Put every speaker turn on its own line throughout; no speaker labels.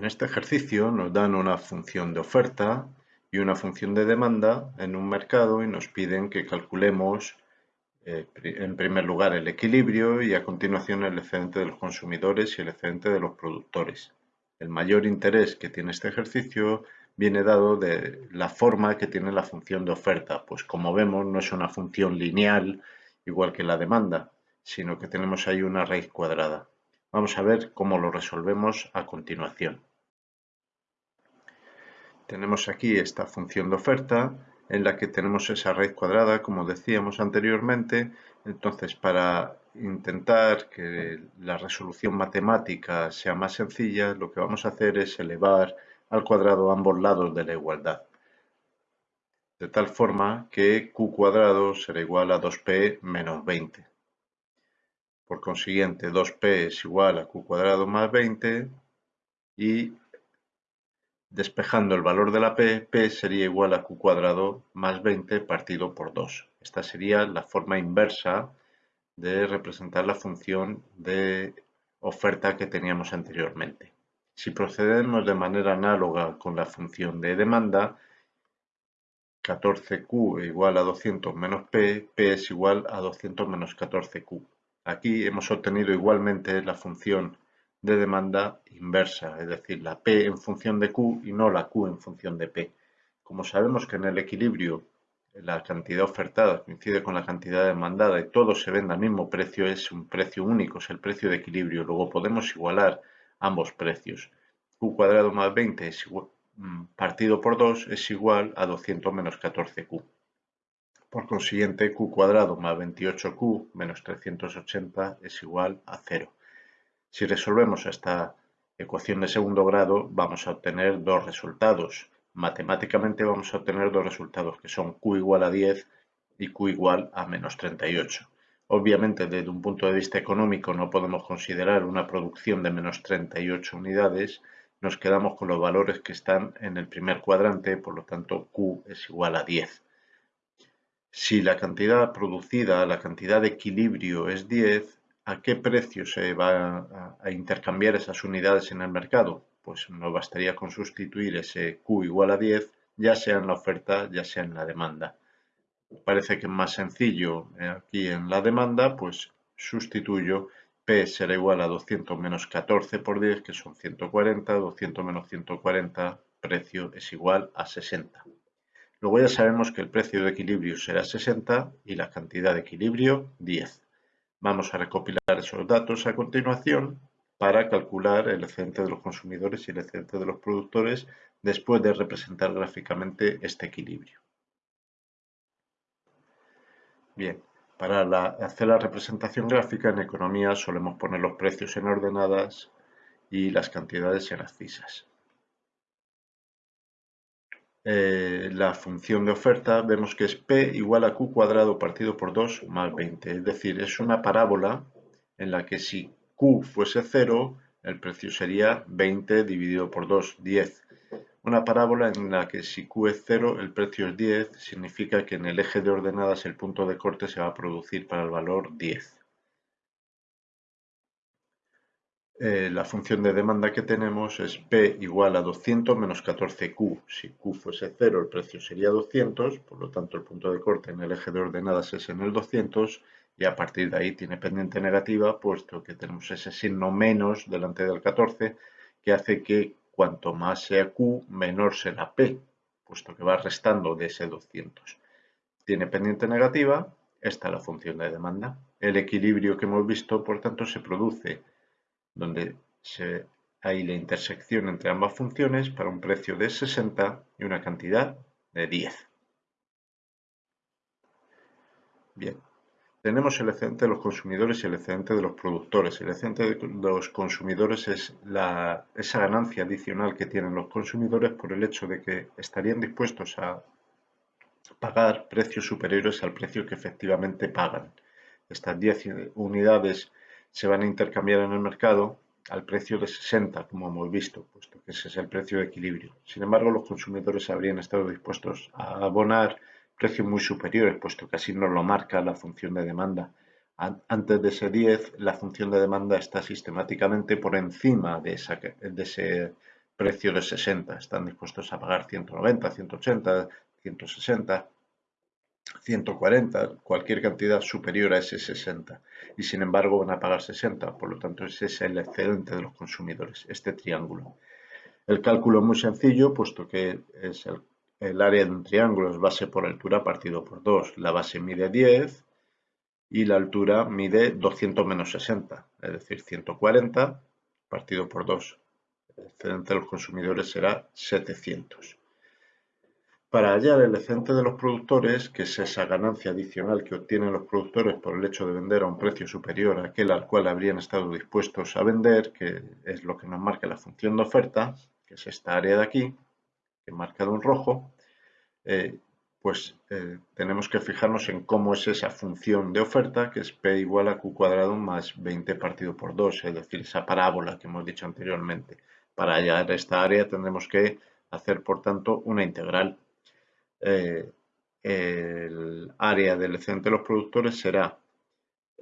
En este ejercicio nos dan una función de oferta y una función de demanda en un mercado y nos piden que calculemos eh, en primer lugar el equilibrio y a continuación el excedente de los consumidores y el excedente de los productores. El mayor interés que tiene este ejercicio viene dado de la forma que tiene la función de oferta, pues como vemos no es una función lineal igual que la demanda, sino que tenemos ahí una raíz cuadrada. Vamos a ver cómo lo resolvemos a continuación. Tenemos aquí esta función de oferta en la que tenemos esa raíz cuadrada, como decíamos anteriormente. Entonces, para intentar que la resolución matemática sea más sencilla, lo que vamos a hacer es elevar al cuadrado ambos lados de la igualdad. De tal forma que q cuadrado será igual a 2p menos 20. Por consiguiente, 2p es igual a q cuadrado más 20 y despejando el valor de la p, p sería igual a q cuadrado más 20 partido por 2. Esta sería la forma inversa de representar la función de oferta que teníamos anteriormente. Si procedemos de manera análoga con la función de demanda, 14q igual a 200 menos p, p es igual a 200 menos 14q. Aquí hemos obtenido igualmente la función de demanda inversa, es decir, la P en función de Q y no la Q en función de P. Como sabemos que en el equilibrio la cantidad ofertada coincide con la cantidad demandada y todo se vende al mismo precio, es un precio único, es el precio de equilibrio. Luego podemos igualar ambos precios. Q cuadrado más 20 es igual, mm, partido por 2 es igual a 200 menos 14Q. Por consiguiente, q cuadrado más 28q menos 380 es igual a 0. Si resolvemos esta ecuación de segundo grado, vamos a obtener dos resultados. Matemáticamente vamos a obtener dos resultados que son q igual a 10 y q igual a menos 38. Obviamente, desde un punto de vista económico no podemos considerar una producción de menos 38 unidades, nos quedamos con los valores que están en el primer cuadrante, por lo tanto q es igual a 10. Si la cantidad producida, la cantidad de equilibrio es 10, ¿a qué precio se va a, intercambiar esas unidades en el mercado? Pues nos bastaría con sustituir ese Q igual a 10, ya sea en la oferta, ya sea en la demanda. Parece que es más sencillo eh, aquí en la demanda, pues sustituyo P será igual a 200 menos 14 por 10, que son 140, 200 menos 140, precio es igual a 60. Luego ya sabemos que el precio de equilibrio será 60 y la cantidad de equilibrio 10. Vamos a recopilar esos datos a continuación para calcular el excedente de los consumidores y el excedente de los productores después de representar gráficamente este equilibrio. Bien, para hacer la representación gráfica en economía solemos poner los precios en ordenadas y las cantidades en abscisas. Eh, la función de oferta vemos que es P igual a Q cuadrado partido por 2 más 20. Es decir, es una parábola en la que si Q fuese 0, el precio sería 20 dividido por 2, 10. Una parábola en la que si Q es 0, el precio es 10, significa que en el eje de ordenadas el punto de corte se va a producir para el valor 10. Eh, la función de demanda que tenemos es P igual a 200 menos 14Q. Si Q fuese 0, el precio sería 200, por lo tanto el punto de corte en el eje de ordenadas es en el 200 y a partir de ahí tiene pendiente negativa, puesto que tenemos ese signo menos delante del 14, que hace que cuanto más sea Q, menor será P, puesto que va restando de ese 200. Tiene pendiente negativa, esta es la función de demanda. El equilibrio que hemos visto, por tanto, se produce donde hay la intersección entre ambas funciones para un precio de 60 y una cantidad de 10. Bien, tenemos el excedente de los consumidores y el excedente de los productores. El excedente de los consumidores es esa ganancia adicional que tienen los consumidores por el hecho de que estarían dispuestos a pagar precios superiores al precio que efectivamente pagan. Estas 10 unidades se van a intercambiar en el mercado al precio de 60, como hemos visto, puesto que ese es el precio de equilibrio. Sin embargo, los consumidores habrían estado dispuestos a abonar precios muy superiores, puesto que así nos lo marca la función de demanda. Antes de ese 10, la función de demanda está sistemáticamente por encima de, ese precio de 60, están dispuestos a pagar 190, 180, 160, 140, cualquier cantidad superior a ese 60 y sin embargo van a pagar 60, por lo tanto ese es el excedente de los consumidores, este triángulo. El cálculo es muy sencillo, puesto que es el, área de un triángulo es base por altura partido por 2. La base mide 10 y la altura mide 200 menos 60, es decir, 140 partido por 2. El excedente de los consumidores será 700. Para hallar el excedente de los productores, que es esa ganancia adicional que obtienen los productores por el hecho de vender a un precio superior a aquel al cual habrían estado dispuestos a vender, que es lo que nos marca la función de oferta, que es esta área de aquí, que he marcado en rojo, eh, pues eh, tenemos que fijarnos en cómo es esa función de oferta, que es P igual a Q cuadrado más 20 partido por 2, es decir, esa parábola que hemos dicho anteriormente. Para hallar esta área tendremos que hacer, por tanto, una integral. Eh, el área del excedente de los productores será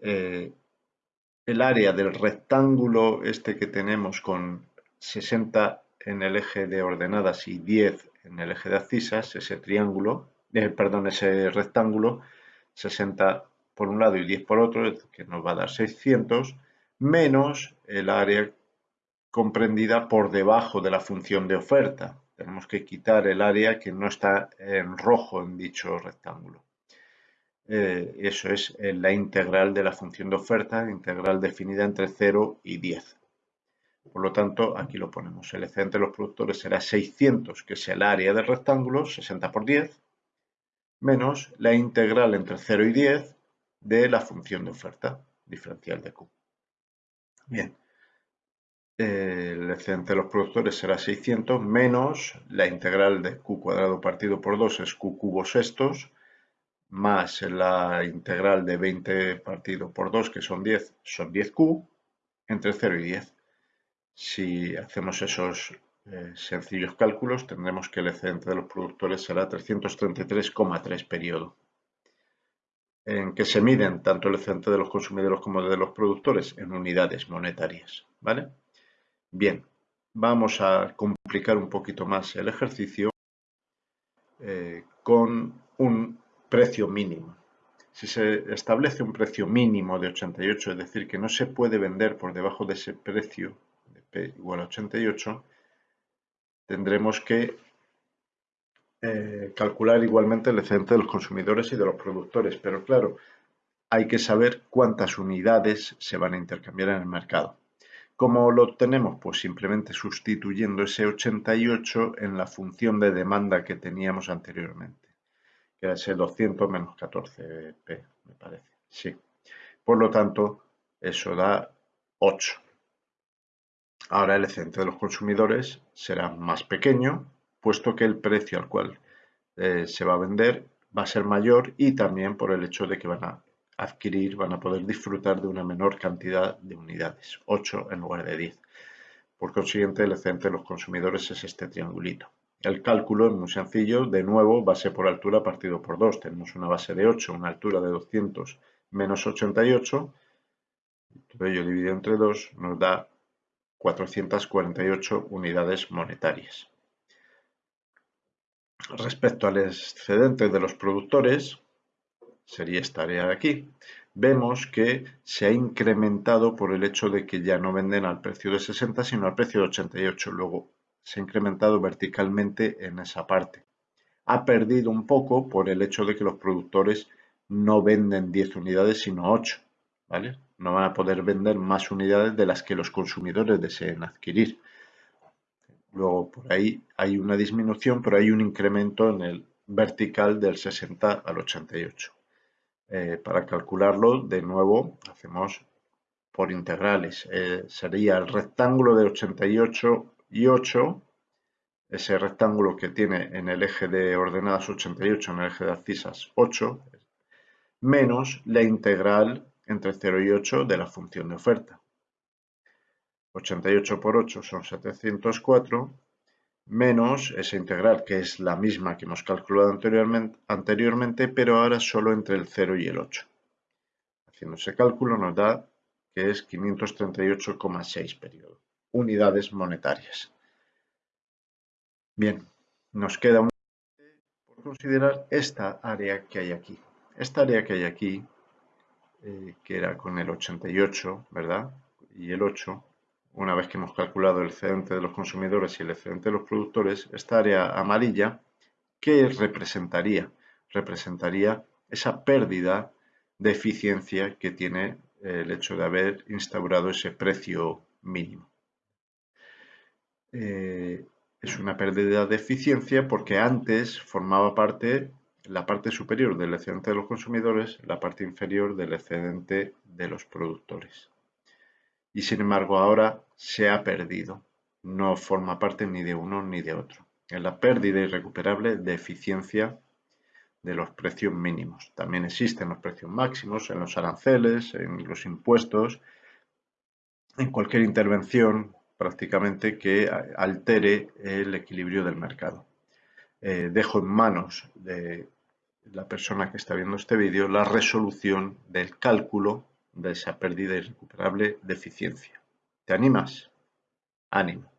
el área del rectángulo este que tenemos con 60 en el eje de ordenadas y 10 en el eje de abscisas, ese triángulo, eh, perdón, ese rectángulo, 60 por un lado y 10 por otro, que nos va a dar 600, menos el área comprendida por debajo de la función de oferta. Tenemos que quitar el área que no está en rojo en dicho rectángulo. Eh, eso es eh, la integral de la función de oferta, integral definida entre 0 y 10. Por lo tanto, aquí lo ponemos. El excedente de los productores será 600, que es el área del rectángulo, 60 por 10, menos la integral entre 0 y 10 de la función de oferta diferencial de Q. Bien, el excedente de los productores será 600 menos la integral de Q cuadrado partido por 2 es Q cubo sextos, más la integral de 20 partido por 2, que son 10, son 10Q, entre 0 y 10. Si hacemos esos eh, sencillos cálculos, tendremos que el excedente de los productores será 333,3 periodo. En que se miden tanto el excedente de los consumidores como de los productores en unidades monetarias. ¿vale? Bien, vamos a complicar un poquito más el ejercicio eh, con un precio mínimo. Si se establece un precio mínimo de 88, es decir, que no se puede vender por debajo de ese precio P igual a 88, tendremos que eh, calcular igualmente el excedente de los consumidores y de los productores. Pero claro, hay que saber cuántas unidades se van a intercambiar en el mercado. ¿Cómo lo obtenemos? Pues simplemente sustituyendo ese 88 en la función de demanda que teníamos anteriormente, que era ese 200 menos 14p, me parece. Sí. Por lo tanto, eso da 8. Ahora el excedente de los consumidores será más pequeño, puesto que el precio al cual eh, se va a vender va a ser mayor y también por el hecho de que van a adquirir, van a poder disfrutar de una menor cantidad de unidades, 8 en lugar de 10. Por consiguiente, el excedente de los consumidores es este triangulito. El cálculo es muy sencillo, de nuevo, base por altura partido por 2. Tenemos una base de 8, una altura de 200 menos 88, todo ello dividido entre 2 nos da 448 unidades monetarias. Respecto al excedente de los productores, sería esta área de aquí, vemos que se ha incrementado por el hecho de que ya no venden al precio de 60, sino al precio de 88. Luego se ha incrementado verticalmente en esa parte. Ha perdido un poco por el hecho de que los productores no venden 10 unidades, sino 8. ¿vale? no van a poder vender más unidades de las que los consumidores deseen adquirir. Luego por ahí hay una disminución, pero hay un incremento en el vertical del 60 al 88. Eh, para calcularlo, de nuevo, hacemos por integrales. Eh, sería el rectángulo de 88 y 8, ese rectángulo que tiene en el eje de ordenadas 88, en el eje de abscisas 8, menos la integral entre 0 y 8 de la función de oferta. 88 por 8 son 704, menos esa integral, que es la misma que hemos calculado anteriormente, pero ahora solo entre el 0 y el 8. Haciendo ese cálculo nos da que es 538,6 periodo, unidades monetarias. Bien, nos queda un por considerar esta área que hay aquí. Esta área que hay aquí, eh, que era con el 88, ¿verdad? Y el 8, una vez que hemos calculado el excedente de los consumidores y el excedente de los productores, esta área amarilla, ¿qué representaría? Representaría esa pérdida de eficiencia que tiene el hecho de haber instaurado ese precio mínimo. Eh, es una pérdida de eficiencia porque antes formaba parte la parte superior del excedente de los consumidores, la parte inferior del excedente de los productores. Y sin embargo ahora se ha perdido, no forma parte ni de uno ni de otro. Es la pérdida irrecuperable de eficiencia de los precios mínimos. También existen los precios máximos en los aranceles, en los impuestos, en cualquier intervención prácticamente que altere el equilibrio del mercado. Eh, dejo en manos de la persona que está viendo este vídeo la resolución del cálculo de esa pérdida irrecuperable de eficiencia. ¿Te animas? Ánimo.